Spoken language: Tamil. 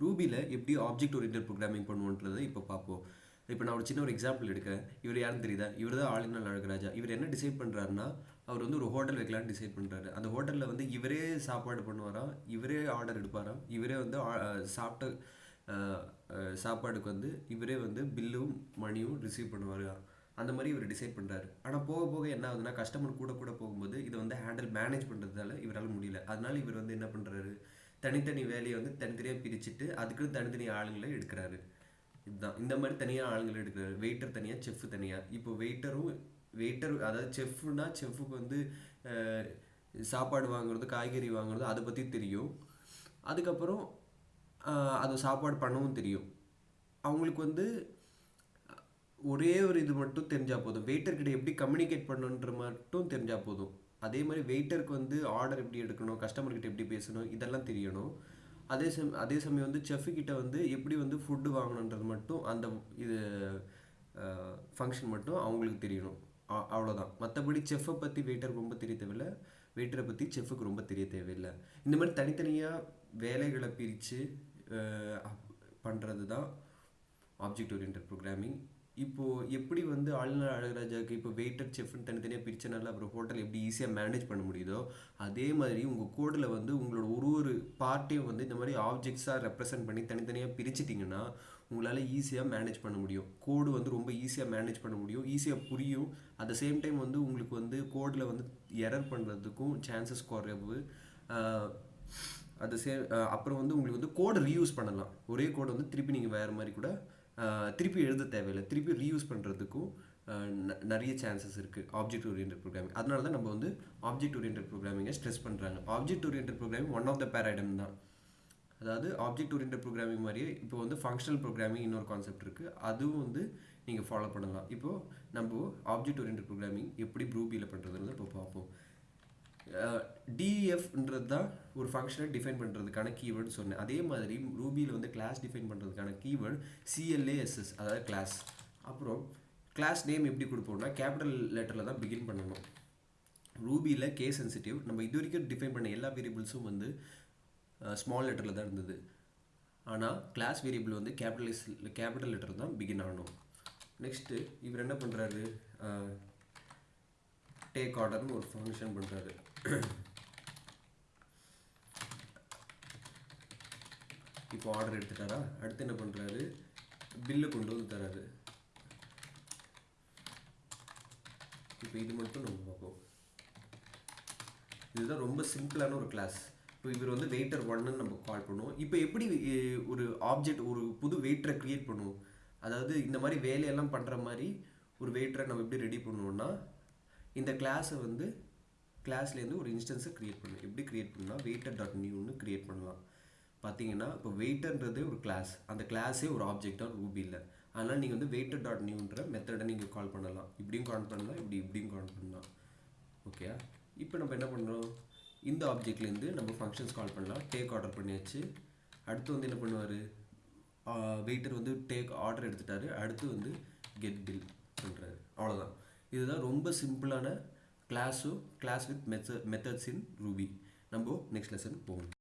ரூபியில் எப்படி ஆப்ஜெக்ட் ஓரியன்ட் ப்ரோக்ராமிங் பண்ணுவோன்றதை இப்போ பார்ப்போம். இப்போ நான் ஒரு சின்ன ஒரு எக்ஸாம்பிள் எடுக்கிறேன். இவர் யாருன்னு தெரியுதா? இவர் தான் ஆளுநர் அழகராஜா இவர் என்ன டிசைட் பண்ணுறாருன்னா அவர் வந்து ஒரு ஹோட்டல் வைக்கலான்னு டிசைட் பண்ணுறாரு அந்த ஹோட்டலில் வந்து இவரே சாப்பாடு பண்ணுவாராம் இவரே ஆர்டர் எடுப்பாராம் இவரே வந்து ஆ- சாப்பிட்ட சாப்பாடுக்கு வந்து இவரே வந்து பில்லும் மணியும் ரிசீவ் பண்ணுவார்? அந்த மாதிரி இவர் டிசைட் பண்ணுறாரு ஆனால் போக போக என்ன ஆகுதுன்னா கஸ்டமர் கூட கூட போகும்போது இதை வந்து ஹேண்டில் மேனேஜ் பண்ணுறதால இவரால் முடியல. அதனால இவர் வந்து என்ன பண்ணுறாரு தனித்தனி வேலையை வந்து தனித்தனியாக பிரிச்சுட்டு அதுக்குன்னு தனித்தனி ஆளுங்களை எடுக்கிறாரு. இதுதான். இந்த மாதிரி தனியாக ஆளுங்களை எடுக்கிறாரு. வெயிட்டர் தனியாக செஃப் தனியாக இப்போ வெயிட்டரும் வெயிட்டர் அதாவது செஃப்னா செஃப்புக்கு வந்து சாப்பாடு வாங்குறது காய்கறி வாங்குறது அதை பற்றி தெரியும். அதுக்கப்புறம் அது சாப்பாடு பண்ணவும் தெரியும். அவங்களுக்கு வந்து ஒரே ஒரு இது மட்டும் தெரிஞ்சால் போதும். வெயிட்டர்கிட்ட எப்படி கம்யூனிகேட் பண்ணுன்ற மட்டும் தெரிஞ்சால் போதும். அதே மாதிரி வெயிட்டருக்கு வந்து ஆர்டர் எப்படி எடுக்கணும் கஸ்டமர்கிட்ட எப்படி பேசணும் இதெல்லாம் தெரியணும். அதே சம அதே சமயம் வந்து செஃப்கிட்ட வந்து எப்படி வந்து ஃபுட்டு வாங்கணுன்றது மட்டும் அந்த இது ஃபங்க்ஷன் மட்டும் அவங்களுக்கு தெரியணும். அவ்வளோதான் மற்றபடி செஃப்பை பற்றி வெயிட்டருக்கு ரொம்ப தெரிய தேவையில்லை வெயிட்டரை பற்றி செஃப்புக்கு ரொம்ப தெரிய தேவையில்லை. இந்த மாதிரி தனித்தனியாக வேலைகளை பிரித்து பண்ணுறது தான் ஆப்ஜெக்ட் ஓரியன்ட் ப்ரோக்ராமிங் இப்போது எப்படி வந்து ஆளுநர் அழகராஜாவுக்கு இப்போ வெயிட்டர் செஃப்னு தனித்தனியாக பிரிச்சனால அப்புறம் ஹோட்டல் எப்படி ஈஸியாக மேனேஜ் பண்ண முடியுதோ அதே மாதிரி உங்கள் கோடில் வந்து உங்களோட ஒரு ஒரு பார்ட்டையும் வந்து இந்த மாதிரி ஆப்ஜெக்ட்ஸாக ரெப்ரசன்ட் பண்ணி தனித்தனியாக பிரிச்சிட்டிங்கன்னா உங்களால் ஈஸியாக மேனேஜ் பண்ண முடியும். கோடு வந்து ரொம்ப ஈஸியாக மேனேஜ் பண்ண முடியும். ஈஸியாக புரியும். அட் த சேம் டைம் வந்து உங்களுக்கு வந்து கோடில் வந்து எரர் பண்ணுறதுக்கும் சான்சஸ் குறைவு. அது சே அப்புறம் வந்து உங்களுக்கு வந்து கோடை ரீயூஸ் பண்ணலாம். ஒரே கோடை வந்து திருப்பி நீங்கள் வேறு மாதிரி கூட திருப்பி எழுத தேவையில்லை. திருப்பி ரீயூஸ் பண்ணுறதுக்கும் நிறைய சான்சஸ் இருக்குது ஆப்ஜெக்ட் ஓரியன்ட் ப்ரோக்ராமிங் அதனால தான் நம்ம வந்து ஆப்ஜெக்ட் ஓரியன்ட் ப்ரோக்ராமிங்கை ஸ்ட்ரெஸ் பண்ணுறாங்க object orient programming one of the paradigm தான். அதாவது ஆப்ஜெக்ட் ஓரியன்ட் ப்ரோக்ராமிங் மாதிரியே இப்போ வந்து ஃபங்க்ஷனல் ப்ரோக்ராமிங் இன்னொரு கான்செப்ட் இருக்குது அதுவும் வந்து நீங்கள் ஃபாலோ பண்ணலாம். இப்போது நம்ம ஆப்ஜெக்ட் ஓரியன்ட் ப்ரோக்ராமிங் எப்படி ப்ரூபியில் பண்ணுறதுன்னு இப்போ பார்ப்போம். டிஎஃப்ன்றது தான் ஒரு ஃபங்க்ஷனை டிஃபைன் பண்ணுறதுக்கான கீவேர்டு சொன்னேன். அதே மாதிரி ரூபியில் வந்து கிளாஸ் டிஃபைன் பண்ணுறதுக்கான keyword C L A S S அதாவது கிளாஸ் அப்புறம் கிளாஸ் நேம் எப்படி கொடுப்போம்னா கேபிட்டல் லெட்டரில் தான் பிகின் பண்ணணும். ரூபியில் கே சென்சிட்டிவ் நம்ம இது வரைக்கும் டிஃபைன் பண்ண எல்லா வேரியபிள்ஸும் வந்து ஸ்மால் லெட்டரில் தான் இருந்தது. ஆனால் கிளாஸ் வேரியபிள் வந்து கேபிட்டலைஸ் கேபிட்டல் லெட்டர் தான் பிகின் ஆகணும். நெக்ஸ்ட்டு இவர் என்ன பண்ணுறாரு டேக் ஆர்டர்னு ஒரு ஃபங்க்ஷன் பண்ணுறாரு இப்போ ஆர்டர் எடுத்துட்டாரா? அடுத்து என்ன பண்ணுறாரு பில்லு கொண்டு வந்து தராரு. இப்போ இது மட்டும் நம்ம பார்ப்போம். இதுதான் ரொம்ப சிம்பிளான ஒரு கிளாஸ் இப்போ இவர் வந்து வெயிட்டர் ஒன்னு நம்ம கால் பண்ணுவோம். இப்போ எப்படி ஒரு ஆப்ஜெக்ட் ஒரு புது வெயிட்டரை க்ரியேட் பண்ணுவோம்? அதாவது இந்த மாதிரி வேலையெல்லாம் பண்ணுற மாதிரி ஒரு வெயிட்டரை நம்ம எப்படி ரெடி பண்ணுவோம்னா இந்த கிளாஸை வந்து கிளாஸ்லேருந்து ஒரு இன்ஸ்டன்ஸை க்ரியேட் பண்ணணும் எப்படி க்ரியேட் பண்ணலாம் வெயிட்டர் டாட் நியூன்னு க்ரியேட் பண்ணலாம் பார்த்தீங்கன்னா இப்போ வெயிட்டர்ன்றதே ஒரு கிளாஸ் அந்த கிளாஸே ஒரு ஆப்ஜெக்டாக ரூபி இல்லை அதனால் நீங்கள் வந்து வெயிட்டர் டாட் நியூன்ற மெத்தடை நீங்கள் கால் பண்ணலாம். இப்படியும் கால் பண்ணலாம் இப்படி இப்படியும் கால் பண்ணலாம். ஓகே இப்போ நம்ம என்ன பண்ணுறோம் இந்த ஆப்ஜெக்ட்லேருந்து நம்ம ஃபங்க்ஷன்ஸ் கால் பண்ணலாம். டேக் ஆர்டர் பண்ணியாச்சு. அடுத்து வந்து என்ன பண்ணுவார்? வெயிட்டர் வந்து டேக் ஆர்டர் எடுத்துட்டாரு. அடுத்து வந்து கெட் பில் பண்ணுறாரு அவ்வளோதான் இதுதான் ரொம்ப சிம்பிளான கிளாஸும் class with method methods in Ruby நம்ம நெக்ஸ்ட் லெசன் போவோம்